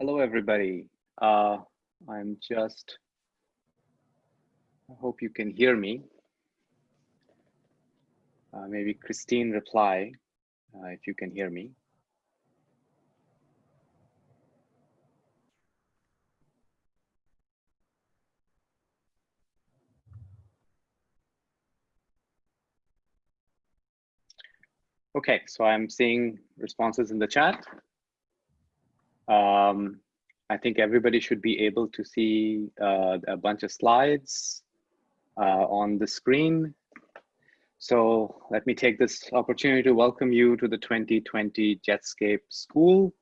Hello, everybody. Uh, I'm just, I hope you can hear me. Uh, maybe Christine reply uh, if you can hear me. Okay, so I'm seeing responses in the chat. Um, I think everybody should be able to see uh, a bunch of slides uh, on the screen. So let me take this opportunity to welcome you to the 2020 Jetscape School.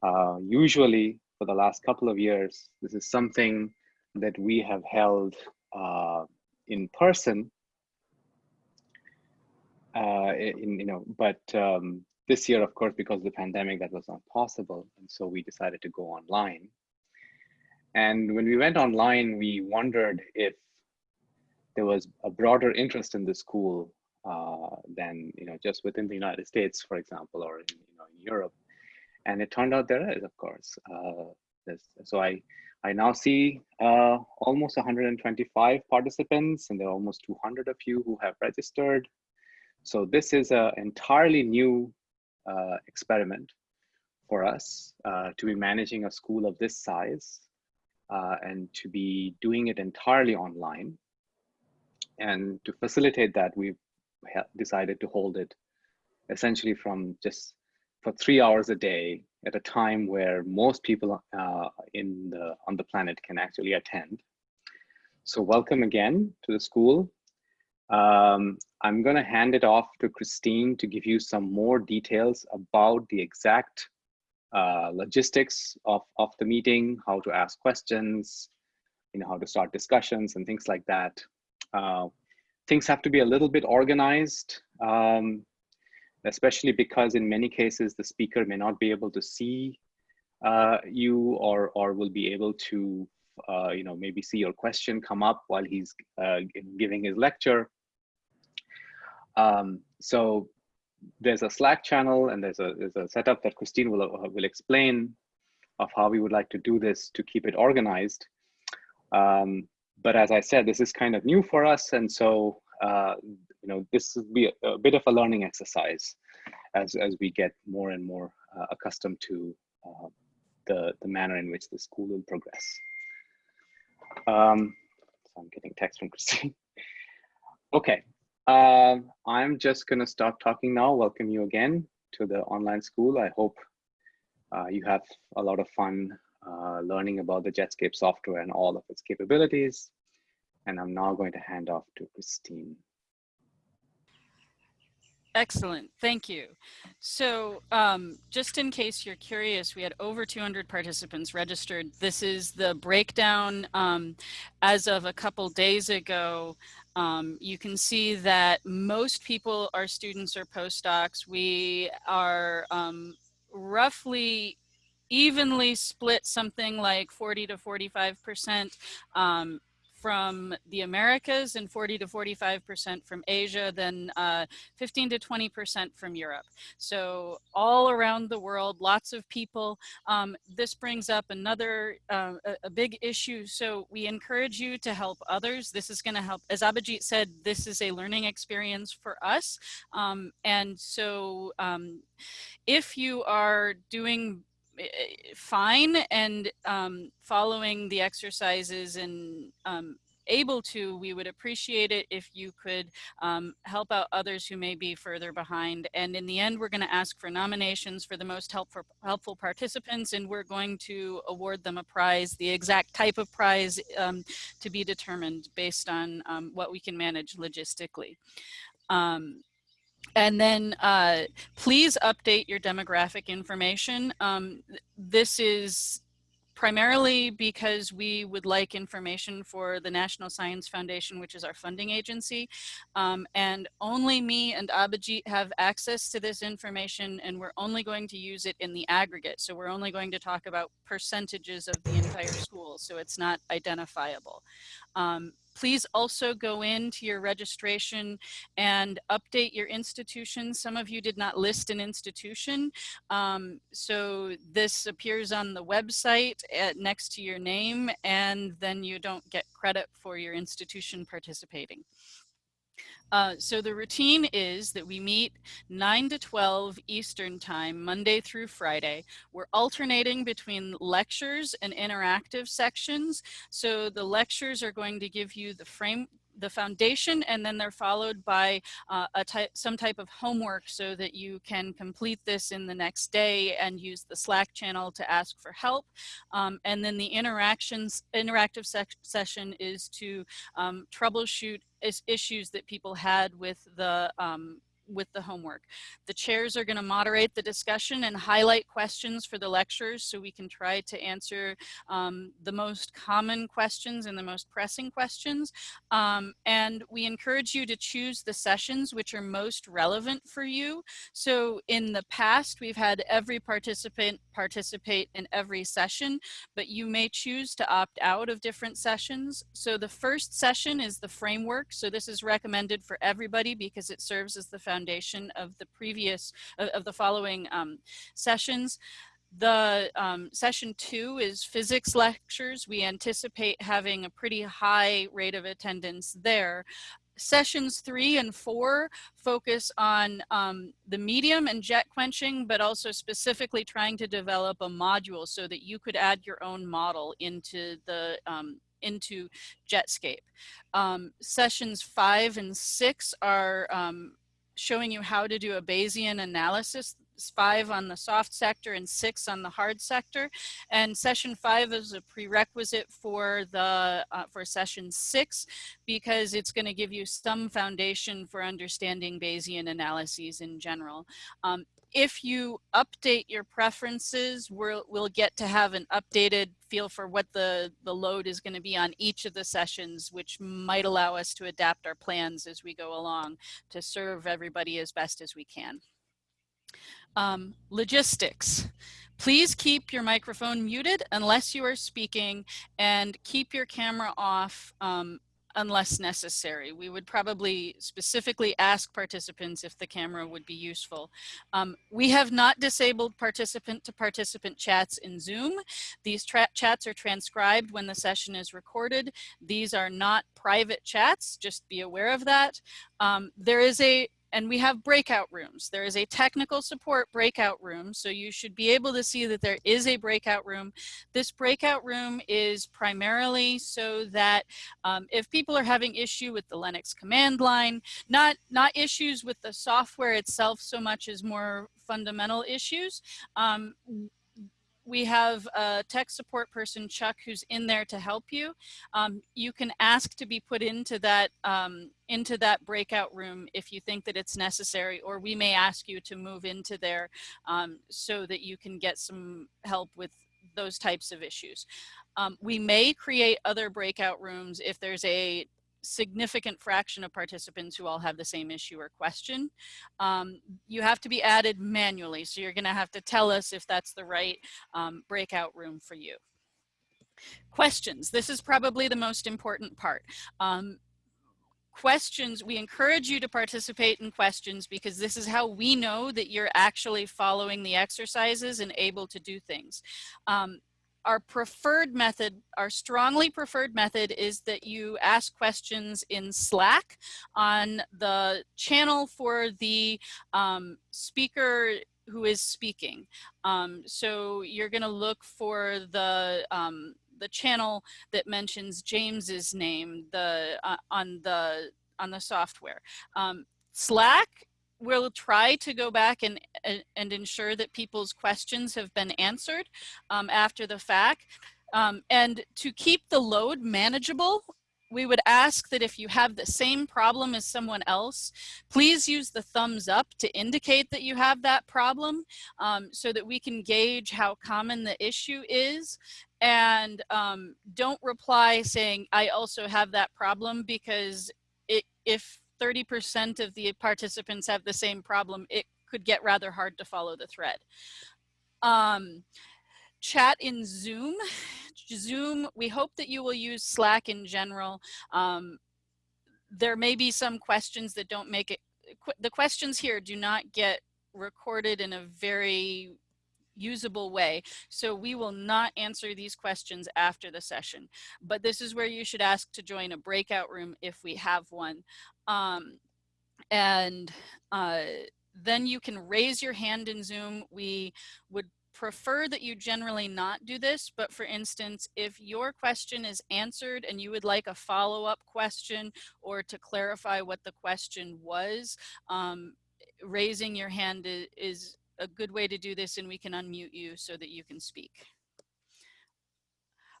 Uh, usually for the last couple of years, this is something that we have held uh, in person uh, in, you know, but um, this year, of course, because of the pandemic, that was not possible. And so we decided to go online. And when we went online, we wondered if there was a broader interest in the school uh, than, you know, just within the United States, for example, or in, you know, in Europe. And it turned out there is, of course. Uh, so I, I now see uh, almost 125 participants, and there are almost 200 of you who have registered. So this is an entirely new uh, experiment for us uh, to be managing a school of this size uh, and to be doing it entirely online. And to facilitate that, we've decided to hold it essentially from just for three hours a day at a time where most people uh, in the on the planet can actually attend. So welcome again to the school. Um, I'm going to hand it off to Christine to give you some more details about the exact uh, logistics of, of the meeting, how to ask questions, you know, how to start discussions and things like that. Uh, things have to be a little bit organized, um, especially because in many cases, the speaker may not be able to see uh, you or, or will be able to, uh, you know, maybe see your question come up while he's uh, giving his lecture. Um, so there's a Slack channel and there's a, there's a setup that Christine will, uh, will explain of how we would like to do this to keep it organized. Um, but as I said, this is kind of new for us. And so, uh, you know, this will be a, a, bit of a learning exercise as, as we get more and more uh, accustomed to uh, the, the manner in which the school will progress. Um, so I'm getting text from Christine. okay, uh, I'm just going to stop talking now. Welcome you again to the online school. I hope uh, you have a lot of fun uh, learning about the Jetscape software and all of its capabilities. And I'm now going to hand off to Christine. Excellent, thank you. So um, just in case you're curious, we had over 200 participants registered. This is the breakdown um, as of a couple days ago. Um, you can see that most people are students or postdocs. We are um, roughly evenly split something like 40 to 45 percent um, from the Americas and 40 to 45% from Asia, then uh, 15 to 20% from Europe. So all around the world, lots of people. Um, this brings up another, uh, a, a, big issue. So we encourage you to help others. This is gonna help, as Abhijit said, this is a learning experience for us. Um, and so um, if you are doing fine and um, following the exercises and um, able to, we would appreciate it if you could um, help out others who may be further behind. And in the end, we're going to ask for nominations for the most helpful, helpful participants, and we're going to award them a prize, the exact type of prize um, to be determined based on um, what we can manage logistically. Um, and then uh, please update your demographic information. Um, this is primarily because we would like information for the National Science Foundation, which is our funding agency. Um, and only me and Abhijit have access to this information and we're only going to use it in the aggregate. So we're only going to talk about percentages of the entire school. So it's not identifiable. Um, please also go into your registration and update your institution. Some of you did not list an institution. Um, so this appears on the website at, next to your name and then you don't get credit for your institution participating. Uh, so the routine is that we meet 9 to 12 Eastern time, Monday through Friday. We're alternating between lectures and interactive sections. So the lectures are going to give you the frame, the foundation and then they're followed by uh, a type, some type of homework so that you can complete this in the next day and use the Slack channel to ask for help. Um, and then the interactions, interactive session is to um, troubleshoot is issues that people had with the um, with the homework. The chairs are going to moderate the discussion and highlight questions for the lectures so we can try to answer um, the most common questions and the most pressing questions. Um, and we encourage you to choose the sessions which are most relevant for you. So in the past, we've had every participant participate in every session, but you may choose to opt out of different sessions. So the first session is the framework. So this is recommended for everybody because it serves as the foundation foundation of the previous, of, of the following um, sessions. The um, session two is physics lectures. We anticipate having a pretty high rate of attendance there. Sessions three and four focus on um, the medium and jet quenching, but also specifically trying to develop a module so that you could add your own model into the um, into Jetscape. Um, sessions five and six are um, showing you how to do a Bayesian analysis five on the soft sector and six on the hard sector. And session five is a prerequisite for the uh, for session six because it's going to give you some foundation for understanding Bayesian analyses in general. Um, if you update your preferences, we'll, we'll get to have an updated feel for what the, the load is going to be on each of the sessions, which might allow us to adapt our plans as we go along to serve everybody as best as we can. Um, logistics. Please keep your microphone muted unless you are speaking and keep your camera off um, unless necessary. We would probably specifically ask participants if the camera would be useful. Um, we have not disabled participant to participant chats in Zoom. These chats are transcribed when the session is recorded. These are not private chats, just be aware of that. Um, there is a and we have breakout rooms. There is a technical support breakout room, so you should be able to see that there is a breakout room. This breakout room is primarily so that um, if people are having issue with the Linux command line, not, not issues with the software itself so much as more fundamental issues, um, we have a tech support person, Chuck, who's in there to help you. Um, you can ask to be put into that um, into that breakout room if you think that it's necessary, or we may ask you to move into there um, so that you can get some help with those types of issues. Um, we may create other breakout rooms if there's a significant fraction of participants who all have the same issue or question. Um, you have to be added manually, so you're gonna have to tell us if that's the right um, breakout room for you. Questions, this is probably the most important part. Um, questions, we encourage you to participate in questions because this is how we know that you're actually following the exercises and able to do things. Um, our preferred method, our strongly preferred method is that you ask questions in Slack on the channel for the um, speaker who is speaking. Um, so you're gonna look for the um, the channel that mentions James's name the uh, on the on the software. Um, Slack we'll try to go back and, and ensure that people's questions have been answered um, after the fact. Um, and to keep the load manageable, we would ask that if you have the same problem as someone else, please use the thumbs up to indicate that you have that problem um, so that we can gauge how common the issue is. And um, don't reply saying, I also have that problem because it, if 30% of the participants have the same problem, it could get rather hard to follow the thread. Um, chat in Zoom. Zoom, we hope that you will use Slack in general. Um, there may be some questions that don't make it, qu the questions here do not get recorded in a very usable way. So we will not answer these questions after the session, but this is where you should ask to join a breakout room if we have one. Um, and uh, then you can raise your hand in Zoom. We would prefer that you generally not do this, but for instance, if your question is answered and you would like a follow-up question or to clarify what the question was, um, raising your hand is, is a good way to do this and we can unmute you so that you can speak.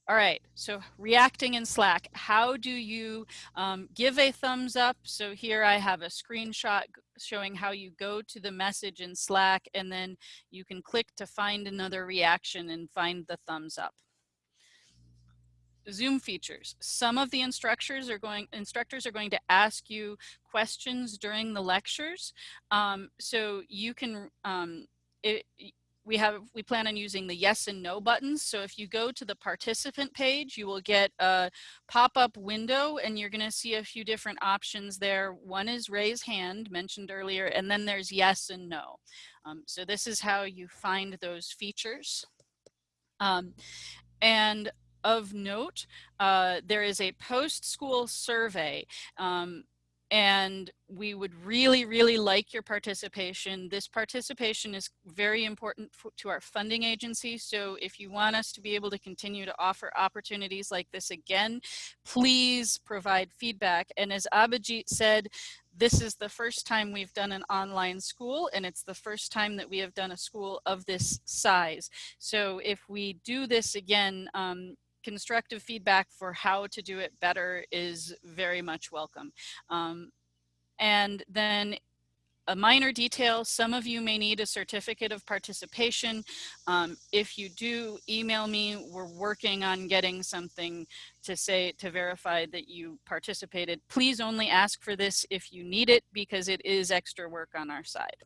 All right, so reacting in Slack, how do you um, give a thumbs up? So here I have a screenshot showing how you go to the message in Slack and then you can click to find another reaction and find the thumbs up. Zoom features. Some of the instructors are going instructors are going to ask you questions during the lectures. Um, so you can um, it, we have we plan on using the yes and no buttons so if you go to the participant page you will get a pop-up window and you're going to see a few different options there one is raise hand mentioned earlier and then there's yes and no um, so this is how you find those features um, and of note uh, there is a post-school survey um, and we would really, really like your participation. This participation is very important to our funding agency. So if you want us to be able to continue to offer opportunities like this again, please provide feedback. And as Abhijit said, this is the first time we've done an online school and it's the first time that we have done a school of this size. So if we do this again, um, constructive feedback for how to do it better is very much welcome. Um, and then a minor detail, some of you may need a certificate of participation. Um, if you do, email me. We're working on getting something to say to verify that you participated. Please only ask for this if you need it because it is extra work on our side.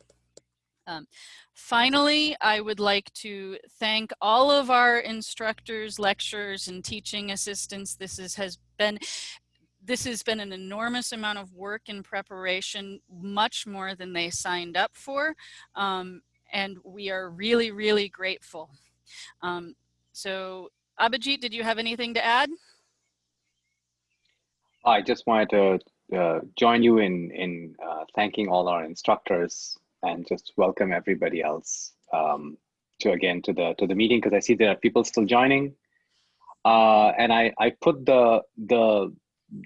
Um, finally, I would like to thank all of our instructors, lecturers, and teaching assistants. This is, has been this has been an enormous amount of work in preparation, much more than they signed up for. Um, and we are really, really grateful. Um, so Abhijit, did you have anything to add? I just wanted to uh, join you in, in uh, thanking all our instructors and just welcome everybody else um, to again to the to the meeting because I see there are people still joining. Uh, and I I put the the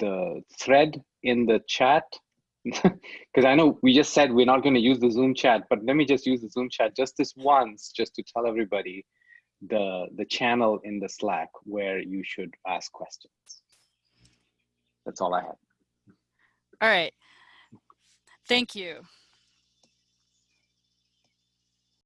the thread in the chat because I know we just said we're not going to use the Zoom chat, but let me just use the Zoom chat just this once, just to tell everybody the the channel in the Slack where you should ask questions. That's all I have. All right. Thank you.